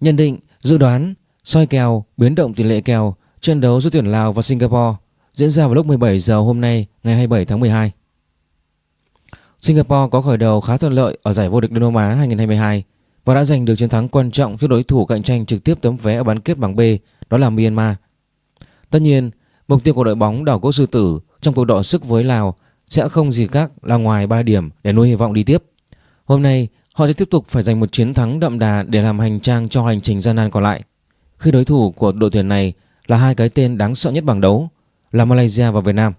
Nhận định, dự đoán, soi kèo, biến động tỷ lệ kèo trận đấu giữa tuyển Lào và Singapore diễn ra vào lúc 17 giờ hôm nay ngày 27 tháng 12. Singapore có khởi đầu khá thuận lợi ở giải vô địch Đông Nam Á 2022 và đã giành được chiến thắng quan trọng trước đối thủ cạnh tranh trực tiếp tấm vé ở bán kết bảng B đó là Myanmar. Tất nhiên, mục tiêu của đội bóng đảo quốc sư tử trong cuộc đọ sức với Lào sẽ không gì khác là ngoài 3 điểm để nuôi hy vọng đi tiếp. Hôm nay, họ sẽ tiếp tục phải giành một chiến thắng đậm đà để làm hành trang cho hành trình gian nan còn lại. Khi đối thủ của đội tuyển này là hai cái tên đáng sợ nhất bảng đấu là Malaysia và Việt Nam.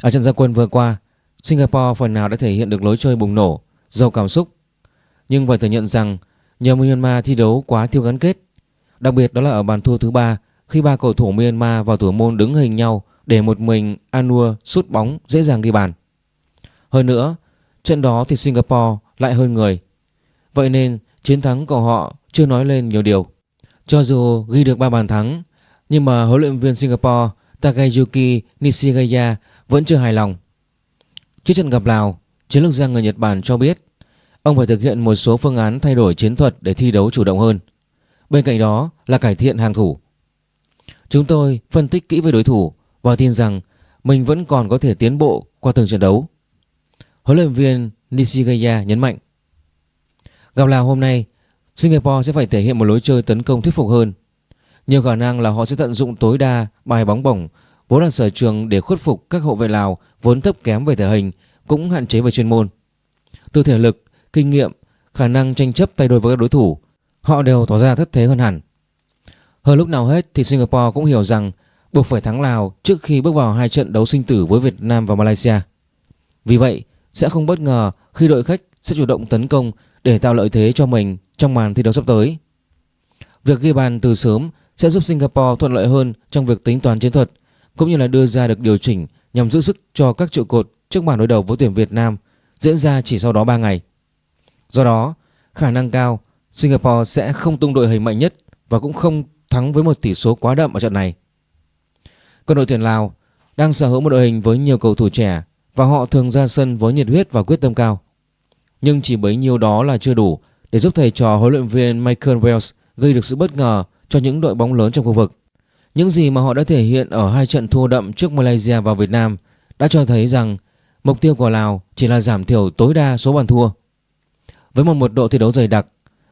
Ở trận gia quân vừa qua, Singapore phần nào đã thể hiện được lối chơi bùng nổ, giàu cảm xúc. Nhưng phải thừa nhận rằng nhờ Myanmar thi đấu quá thiếu gắn kết. Đặc biệt đó là ở bàn thua thứ ba khi ba cầu thủ Myanmar vào thủ môn đứng hình nhau để một mình Anua sút bóng dễ dàng ghi bàn. Hơn nữa, trận đó thì Singapore lại hơn người. Vậy nên chiến thắng của họ chưa nói lên nhiều điều. Cho dù ghi được 3 bàn thắng, nhưng mà huấn luyện viên Singapore Takayuki Nishigaya vẫn chưa hài lòng. Trước trận gặp Lào, chiến lược gia người Nhật Bản cho biết ông phải thực hiện một số phương án thay đổi chiến thuật để thi đấu chủ động hơn. Bên cạnh đó là cải thiện hàng thủ. Chúng tôi phân tích kỹ với đối thủ và tin rằng mình vẫn còn có thể tiến bộ qua từng trận đấu. Huấn luyện viên Nishigaya nhấn mạnh. Gặp Lào hôm nay, Singapore sẽ phải thể hiện một lối chơi tấn công thuyết phục hơn. Nhiều khả năng là họ sẽ tận dụng tối đa bài bóng bổng vốn là sở trường để khuất phục các hậu vệ Lào vốn thấp kém về thể hình cũng hạn chế về chuyên môn. Từ thể lực, kinh nghiệm, khả năng tranh chấp tay đôi với các đối thủ, họ đều tỏ ra thất thế hơn hẳn. Hơn lúc nào hết thì Singapore cũng hiểu rằng buộc phải thắng Lào trước khi bước vào hai trận đấu sinh tử với Việt Nam và Malaysia. Vì vậy, sẽ không bất ngờ khi đội khách sẽ chủ động tấn công để tạo lợi thế cho mình trong màn thi đấu sắp tới. Việc ghi bàn từ sớm sẽ giúp Singapore thuận lợi hơn trong việc tính toán chiến thuật cũng như là đưa ra được điều chỉnh nhằm giữ sức cho các trụ cột trước màn đối đầu với tuyển Việt Nam diễn ra chỉ sau đó 3 ngày. Do đó, khả năng cao Singapore sẽ không tung đội hình mạnh nhất và cũng không thắng với một tỷ số quá đậm ở trận này. Còn đội tuyển Lào đang sở hữu một đội hình với nhiều cầu thủ trẻ và họ thường ra sân với nhiệt huyết và quyết tâm cao. Nhưng chỉ bấy nhiêu đó là chưa đủ để giúp thầy trò huấn luyện viên Michael Wells gây được sự bất ngờ cho những đội bóng lớn trong khu vực. Những gì mà họ đã thể hiện ở hai trận thua đậm trước Malaysia và Việt Nam đã cho thấy rằng mục tiêu của Lào chỉ là giảm thiểu tối đa số bàn thua. Với một mật độ thi đấu dày đặc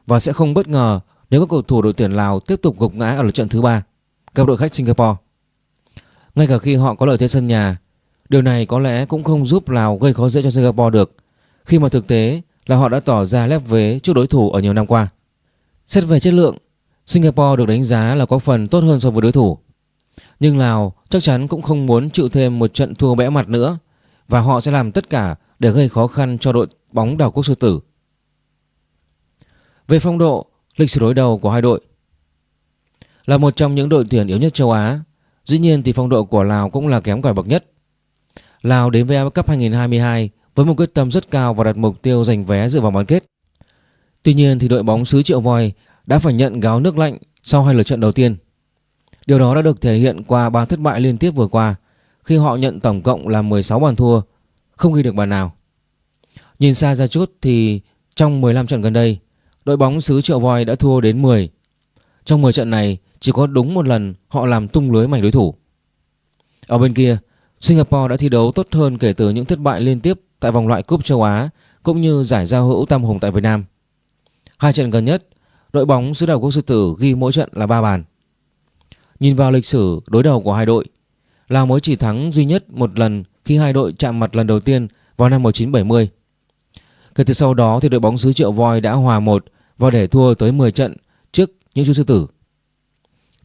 và sẽ không bất ngờ nếu các cầu thủ đội tuyển Lào tiếp tục gục ngã ở lượt trận thứ ba gặp đội khách Singapore. Ngay cả khi họ có lợi thế sân nhà, điều này có lẽ cũng không giúp Lào gây khó dễ cho Singapore được khi mà thực tế là họ đã tỏ ra lép vế trước đối thủ ở nhiều năm qua. Xét về chất lượng, Singapore được đánh giá là có phần tốt hơn so với đối thủ. Nhưng Lào chắc chắn cũng không muốn chịu thêm một trận thua bẽ mặt nữa và họ sẽ làm tất cả để gây khó khăn cho đội bóng đảo quốc sư tử. Về phong độ, lịch sử đối đầu của hai đội là một trong những đội tuyển yếu nhất châu Á. Dĩ nhiên thì phong độ của Lào cũng là kém cỏi bậc nhất. Lào đến với AFF Cup 2022 với một quyết tâm rất cao và đặt mục tiêu giành vé dự vào bán kết. Tuy nhiên thì đội bóng xứ Triệu Voi đã phải nhận gáo nước lạnh sau hai lượt trận đầu tiên. Điều đó đã được thể hiện qua ba thất bại liên tiếp vừa qua khi họ nhận tổng cộng là 16 bàn thua, không ghi được bàn nào. Nhìn xa ra chút thì trong 15 trận gần đây, đội bóng xứ Triệu Voi đã thua đến 10. Trong 10 trận này, chỉ có đúng một lần họ làm tung lưới mảnh đối thủ. Ở bên kia, Singapore đã thi đấu tốt hơn kể từ những thất bại liên tiếp tại vòng loại cúp châu Á cũng như giải giao hữu tam hùng tại Việt Nam. Hai trận gần nhất, đội bóng xứ đảo quốc sư tử ghi mỗi trận là 3 bàn. Nhìn vào lịch sử đối đầu của hai đội, Lào mới chỉ thắng duy nhất một lần khi hai đội chạm mặt lần đầu tiên vào năm 1970. Kể từ sau đó thì đội bóng xứ Triệu Voi đã hòa một và để thua tới 10 trận trước những chú sư tử.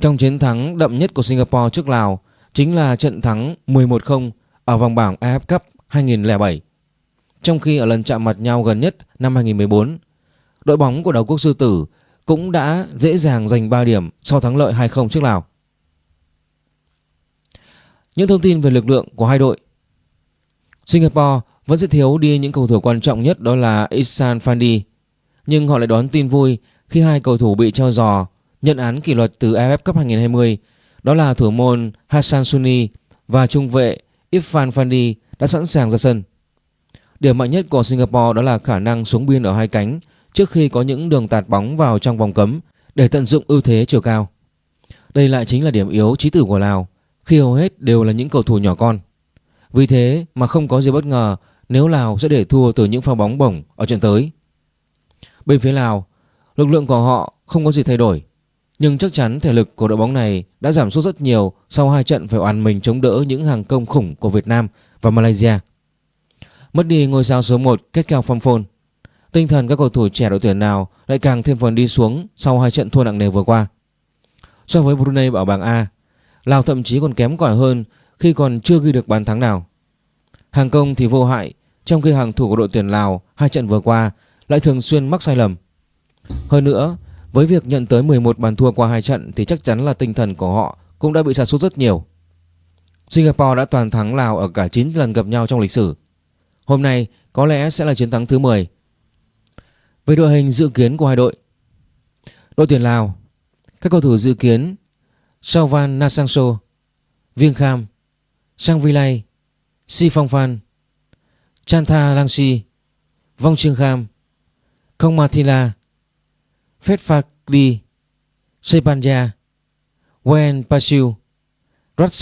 Trong chiến thắng đậm nhất của Singapore trước Lào chính là trận thắng 11-0 ở vòng bảng AF Cup 2007. Trong khi ở lần chạm mặt nhau gần nhất năm 2014, đội bóng của đảo quốc sư tử cũng đã dễ dàng giành 3 điểm sau thắng lợi 2-0 trước Lào. Những thông tin về lực lượng của hai đội Singapore vẫn sẽ thiếu đi những cầu thủ quan trọng nhất đó là Isan Fandi Nhưng họ lại đón tin vui khi hai cầu thủ bị treo giò nhận án kỷ luật từ AFF Cup 2020 đó là thủ môn Hassan Suni và trung vệ Irfan Fandi đã sẵn sàng ra sân Điểm mạnh nhất của Singapore đó là khả năng xuống biên ở hai cánh trước khi có những đường tạt bóng vào trong vòng cấm để tận dụng ưu thế chiều cao. Đây lại chính là điểm yếu trí tử của Lào khi hầu hết đều là những cầu thủ nhỏ con. Vì thế mà không có gì bất ngờ nếu Lào sẽ để thua từ những pha bóng bổng ở trận tới. Bên phía Lào, lực lượng của họ không có gì thay đổi. Nhưng chắc chắn thể lực của đội bóng này đã giảm sút rất nhiều sau hai trận phải oàn mình chống đỡ những hàng công khủng của Việt Nam và Malaysia. Mất đi ngôi sao số 1 kết cao phong phôn. Tinh thần các cầu thủ trẻ đội tuyển nào lại càng thêm phần đi xuống sau hai trận thua nặng nề vừa qua. So với Brunei ở bảng A, Lào thậm chí còn kém cỏi hơn khi còn chưa ghi được bàn thắng nào. Hàng công thì vô hại, trong khi hàng thủ của đội tuyển Lào hai trận vừa qua lại thường xuyên mắc sai lầm. Hơn nữa, với việc nhận tới 11 bàn thua qua hai trận thì chắc chắn là tinh thần của họ cũng đã bị sa sút rất nhiều. Singapore đã toàn thắng Lào ở cả 9 lần gặp nhau trong lịch sử. Hôm nay có lẽ sẽ là chiến thắng thứ 10. Về đội hình dự kiến của hai đội. Đội tuyển Lào, các cầu thủ dự kiến Sauvan Nasangso, Viêng Kham, Sang Vilay, Si Phong Phan, Chantha Langsi, Vong Trương Kham, Không Mathila, Phết Sepanja, Wen Pasiu, Rat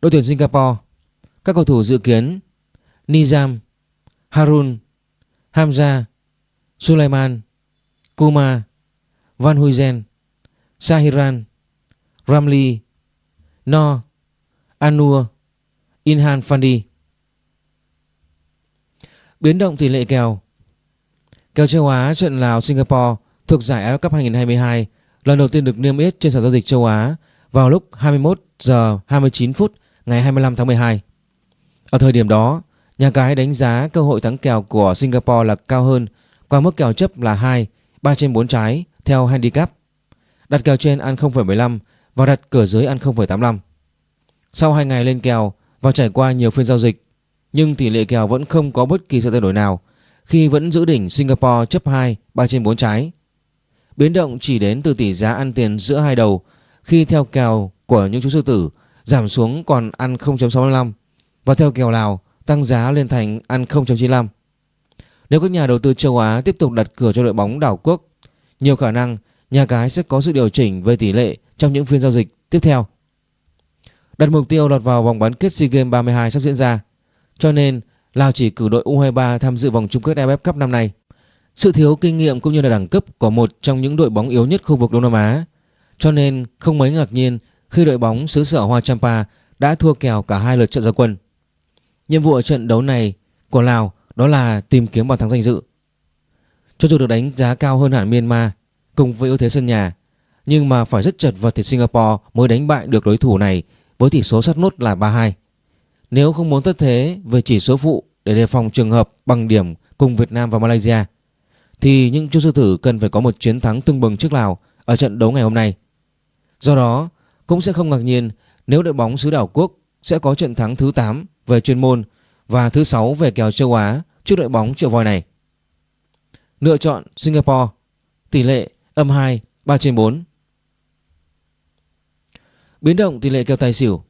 Đội tuyển Singapore, các cầu thủ dự kiến Nizam, Harun, Hamza, Sulaiman, Kuma, Van Huyzen, Sahiran, Ramli, No, Anur, Inhan Fandi. Biến động tỷ lệ kèo Kèo châu Á trận Lào Singapore thuộc giải AFF Cup 2022 lần đầu tiên được niêm yết trên sàn giao dịch châu Á vào lúc 21 giờ 29 phút ngày 25 tháng 12. Ở thời điểm đó, nhà cái đánh giá cơ hội thắng kèo của Singapore là cao hơn qua mức kèo chấp là 2, 3 trên 4 trái theo handicap. Đặt kèo trên ăn 0,75 và đặt cửa dưới ăn 0,85. Sau 2 ngày lên kèo và trải qua nhiều phiên giao dịch, nhưng tỷ lệ kèo vẫn không có bất kỳ sự thay đổi nào khi vẫn giữ đỉnh Singapore chấp 2, 3 trên 4 trái. Biến động chỉ đến từ tỷ giá ăn tiền giữa hai đầu khi theo kèo của những chú sư tử giảm xuống còn ăn 0.65 và theo kèo Lào tăng giá lên thành ăn 0.95. Nếu các nhà đầu tư châu Á tiếp tục đặt cửa cho đội bóng đảo quốc, nhiều khả năng nhà cái sẽ có sự điều chỉnh về tỷ lệ trong những phiên giao dịch tiếp theo. Đặt mục tiêu lọt vào vòng bán kết SEA Games 32 sắp diễn ra, cho nên Lào chỉ cử đội U23 tham dự vòng chung kết AFF Cup năm nay. Sự thiếu kinh nghiệm cũng như là đẳng cấp của một trong những đội bóng yếu nhất khu vực Đông Nam Á, cho nên không mấy ngạc nhiên khi đội bóng xứ sở Hoa Champa đã thua kèo cả hai lượt trận gia quân. Nhiệm vụ ở trận đấu này của Lào đó là tìm kiếm bàn thắng danh dự. Cho dù được đánh giá cao hơn hẳn Myanmar cùng với ưu thế sân nhà, nhưng mà phải rất chật vật thì Singapore mới đánh bại được đối thủ này với tỷ số sát nút là 3-2. Nếu không muốn thất thế về chỉ số phụ để đề phòng trường hợp bằng điểm cùng Việt Nam và Malaysia thì những chú sư tử cần phải có một chiến thắng tương bừng trước Lào ở trận đấu ngày hôm nay. Do đó, cũng sẽ không ngạc nhiên nếu đội bóng xứ đảo quốc sẽ có trận thắng thứ 8 về chuyên môn và thứ 6 về kèo châu Á trước đội bóng triệu voi này. Lựa chọn Singapore, tỷ lệ âm 2, 3 trên 4. Biến động tỷ lệ kèo tài xỉu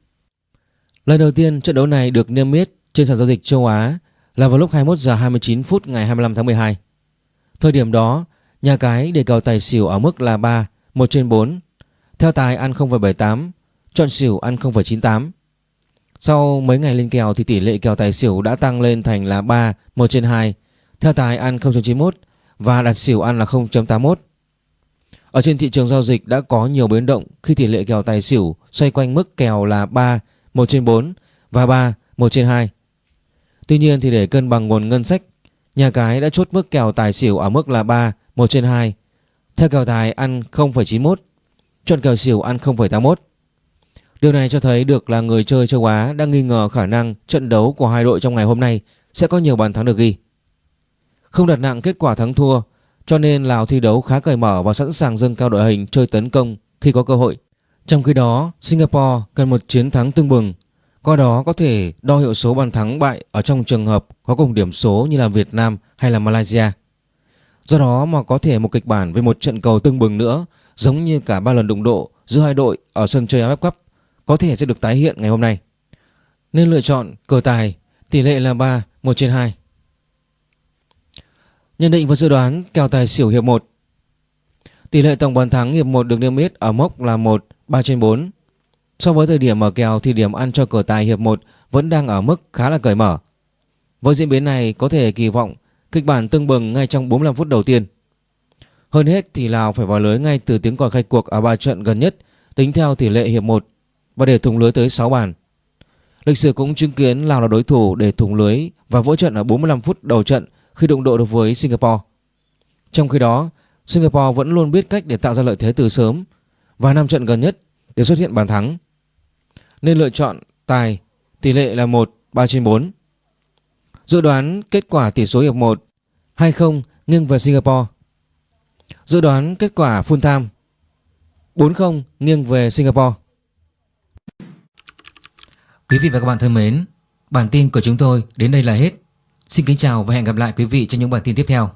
Lần đầu tiên trận đấu này được niêm yết trên sàn giao dịch châu Á là vào lúc 21 giờ 29 phút ngày 25 tháng 12. Thời điểm đó, nhà cái đề cầu tài xỉu ở mức là 3, 1 trên 4. Theo tài ăn 0,78, chọn xỉu ăn 0,98. Sau mấy ngày lên kèo thì tỷ lệ kèo tài xỉu đã tăng lên thành là 3, 1 trên 2. Theo tài ăn 0,91 và đặt xỉu ăn là 0.81. Ở trên thị trường giao dịch đã có nhiều biến động khi tỷ lệ kèo tài xỉu xoay quanh mức kèo là 3, 1 trên 4 và 3, 1 trên 2. Tuy nhiên thì để cân bằng nguồn ngân sách, nhà cái đã chốt mức kèo tài xỉu ở mức là 3, 1 trên 2. Theo kèo tài ăn 0,91, chọn kèo xỉu ăn 0,81. Điều này cho thấy được là người chơi châu Á đang nghi ngờ khả năng trận đấu của hai đội trong ngày hôm nay sẽ có nhiều bàn thắng được ghi. Không đặt nặng kết quả thắng thua, cho nên Lào thi đấu khá cởi mở và sẵn sàng dâng cao đội hình chơi tấn công khi có cơ hội. Trong khi đó, Singapore cần một chiến thắng tương bừng, qua đó có thể đo hiệu số bàn thắng bại ở trong trường hợp có cùng điểm số như là Việt Nam hay là Malaysia. Do đó mà có thể một kịch bản với một trận cầu tương bừng nữa giống như cả ba lần đụng độ giữa hai đội ở sân chơi AFF Cup có thể sẽ được tái hiện ngày hôm nay. Nên lựa chọn cờ tài tỷ lệ là 3, 1 trên 2. Nhận định và dự đoán kèo tài xỉu hiệp 1 Tỷ lệ tổng bàn thắng hiệp 1 được niêm yết ở mốc là 1 3 trên 4. So với thời điểm mở kèo thì điểm ăn cho cửa tài hiệp 1 vẫn đang ở mức khá là cởi mở. Với diễn biến này có thể kỳ vọng kịch bản tương bừng ngay trong 45 phút đầu tiên. Hơn hết thì Lào phải vào lưới ngay từ tiếng còi khai cuộc ở ba trận gần nhất tính theo tỷ lệ hiệp 1 và để thủng lưới tới 6 bàn. Lịch sử cũng chứng kiến Lào là đối thủ để thủng lưới và vỡ trận ở 45 phút đầu trận khi đụng độ được với Singapore. Trong khi đó, Singapore vẫn luôn biết cách để tạo ra lợi thế từ sớm và năm trận gần nhất đều xuất hiện bàn thắng. Nên lựa chọn tài tỷ lệ là 1 3 trên 4. Dự đoán kết quả tỷ số hiệp 1 2-0 nghiêng về Singapore. Dự đoán kết quả full time 4-0 nghiêng về Singapore. Quý vị và các bạn thân mến, bản tin của chúng tôi đến đây là hết. Xin kính chào và hẹn gặp lại quý vị trong những bản tin tiếp theo.